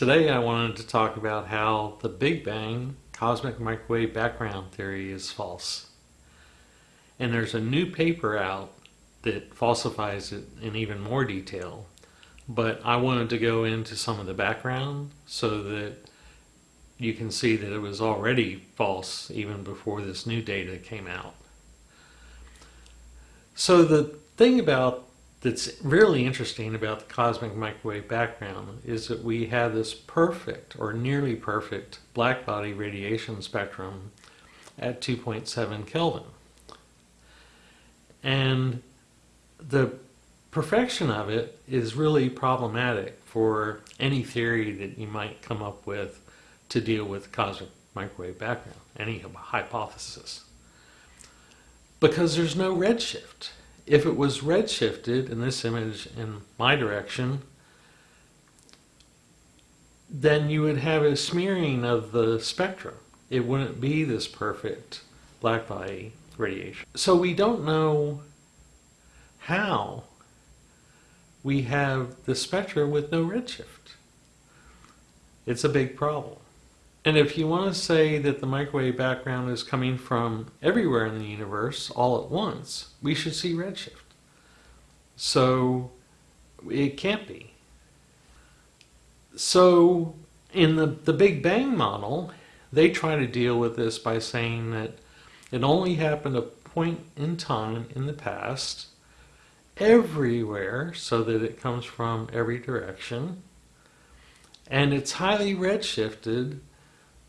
Today I wanted to talk about how the Big Bang cosmic microwave background theory is false. And there's a new paper out that falsifies it in even more detail. But I wanted to go into some of the background so that you can see that it was already false even before this new data came out. So the thing about that's really interesting about the cosmic microwave background is that we have this perfect or nearly perfect black body radiation spectrum at 2.7 Kelvin. And the perfection of it is really problematic for any theory that you might come up with to deal with cosmic microwave background, any hypothesis. Because there's no redshift if it was redshifted in this image in my direction, then you would have a smearing of the spectrum. It wouldn't be this perfect black body radiation. So we don't know how we have the spectrum with no redshift. It's a big problem. And if you want to say that the microwave background is coming from everywhere in the universe all at once, we should see redshift. So it can't be. So in the, the Big Bang model, they try to deal with this by saying that it only happened a point in time in the past, everywhere, so that it comes from every direction, and it's highly redshifted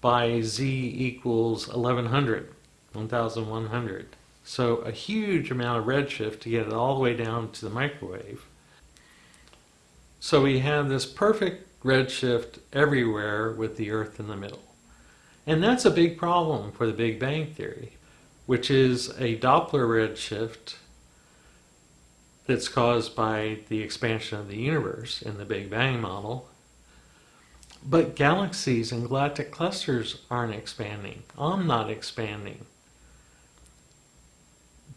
by z equals 1100, 1100. So a huge amount of redshift to get it all the way down to the microwave. So we have this perfect redshift everywhere with the Earth in the middle. And that's a big problem for the Big Bang Theory, which is a Doppler redshift that's caused by the expansion of the universe in the Big Bang model but galaxies and galactic clusters aren't expanding. I'm not expanding.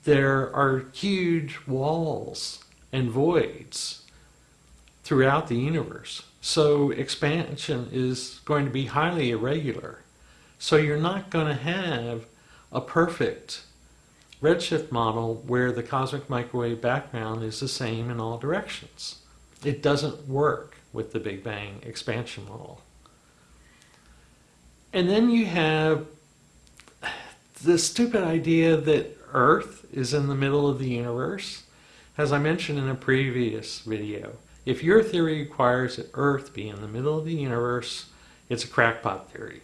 There are huge walls and voids throughout the universe. So expansion is going to be highly irregular. So you're not going to have a perfect redshift model where the cosmic microwave background is the same in all directions. It doesn't work with the Big Bang expansion model. And then you have the stupid idea that Earth is in the middle of the universe. As I mentioned in a previous video, if your theory requires that Earth be in the middle of the universe, it's a crackpot theory.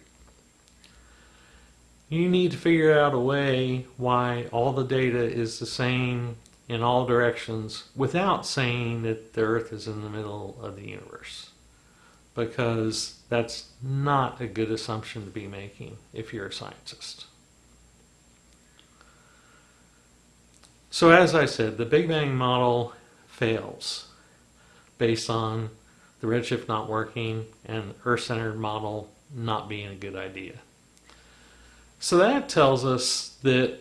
You need to figure out a way why all the data is the same in all directions without saying that the Earth is in the middle of the universe. Because that's not a good assumption to be making if you're a scientist. So as I said, the Big Bang model fails based on the redshift not working and Earth-centered model not being a good idea. So that tells us that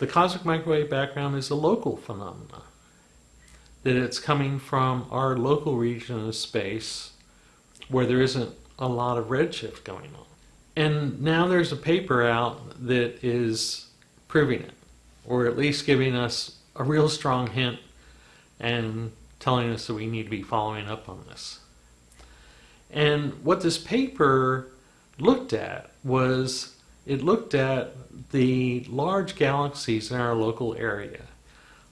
the cosmic microwave background is a local phenomena, that it's coming from our local region of space where there isn't a lot of redshift going on. And now there's a paper out that is proving it, or at least giving us a real strong hint and telling us that we need to be following up on this. And what this paper looked at was it looked at the large galaxies in our local area,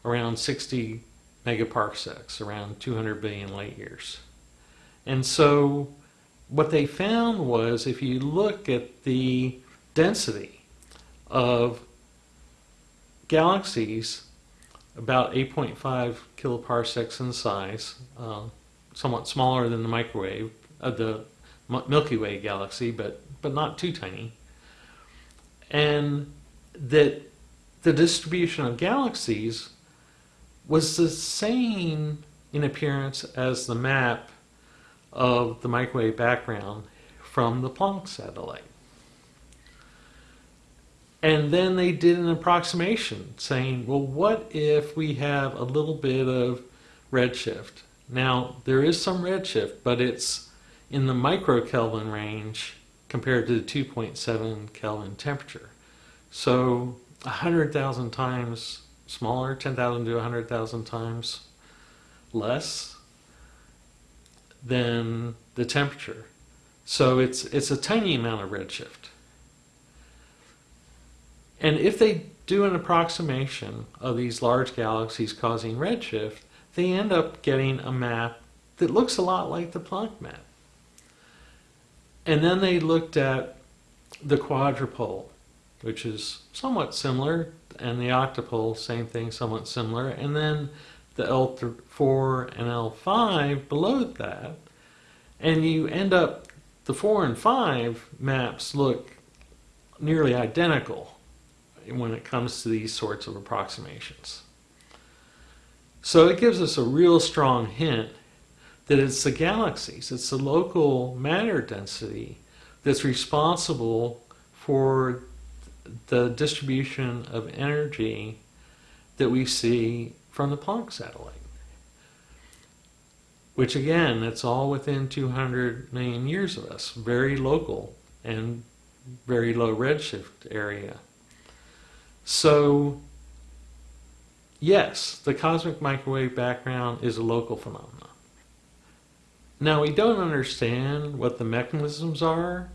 around 60 megaparsecs, around 200 billion light years. And so what they found was if you look at the density of galaxies, about 8.5 kiloparsecs in size, uh, somewhat smaller than the microwave, uh, the Milky Way galaxy, but, but not too tiny and that the distribution of galaxies was the same in appearance as the map of the microwave background from the Planck satellite. And then they did an approximation saying, well, what if we have a little bit of redshift? Now, there is some redshift, but it's in the microkelvin range compared to the 2.7 Kelvin temperature. So 100,000 times smaller, 10,000 to 100,000 times less than the temperature. So it's it's a tiny amount of redshift. And if they do an approximation of these large galaxies causing redshift, they end up getting a map that looks a lot like the Planck map. And then they looked at the quadrupole, which is somewhat similar, and the octopole, same thing, somewhat similar. And then the L4 and L5 below that. And you end up, the 4 and 5 maps look nearly identical when it comes to these sorts of approximations. So it gives us a real strong hint that it's the galaxies, it's the local matter density that's responsible for the distribution of energy that we see from the Planck satellite. Which again, it's all within 200 million years of us, very local and very low redshift area. So, yes, the cosmic microwave background is a local phenomenon. Now, we don't understand what the mechanisms are,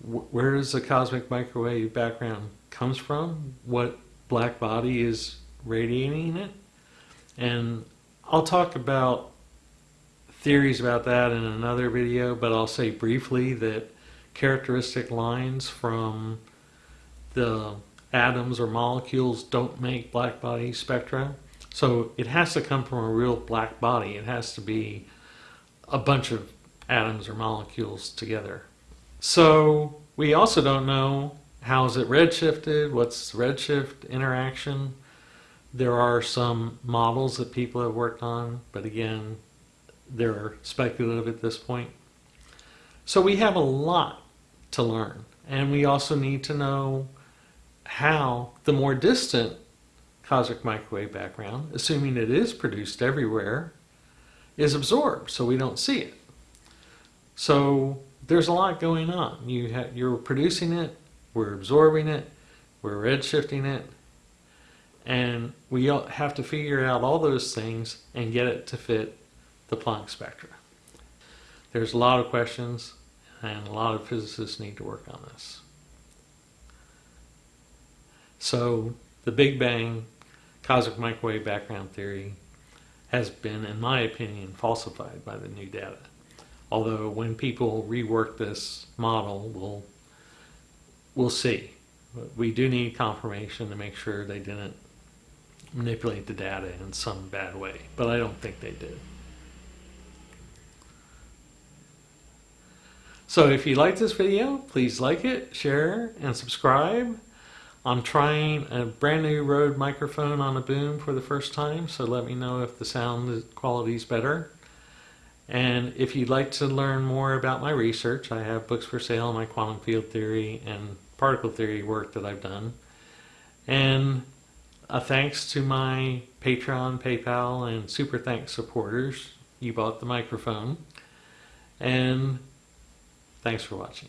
where does the cosmic microwave background comes from, what black body is radiating it, and I'll talk about theories about that in another video, but I'll say briefly that characteristic lines from the atoms or molecules don't make black body spectra. So it has to come from a real black body. It has to be a bunch of atoms or molecules together. So we also don't know how is it redshifted, what's redshift interaction. There are some models that people have worked on, but again, they're speculative at this point. So we have a lot to learn, and we also need to know how the more distant cosmic microwave background, assuming it is produced everywhere, is absorbed so we don't see it. So there's a lot going on. You you're producing it, we're absorbing it, we're redshifting it, and we have to figure out all those things and get it to fit the Planck spectra. There's a lot of questions and a lot of physicists need to work on this. So the Big Bang cosmic microwave background theory has been, in my opinion, falsified by the new data. Although when people rework this model, we'll, we'll see. But we do need confirmation to make sure they didn't manipulate the data in some bad way, but I don't think they did. So if you like this video, please like it, share, and subscribe. I'm trying a brand new Rode microphone on a boom for the first time, so let me know if the sound quality is better. And if you'd like to learn more about my research, I have books for sale on my quantum field theory and particle theory work that I've done. And a thanks to my Patreon, PayPal, and Super Thanks supporters. You bought the microphone. And thanks for watching.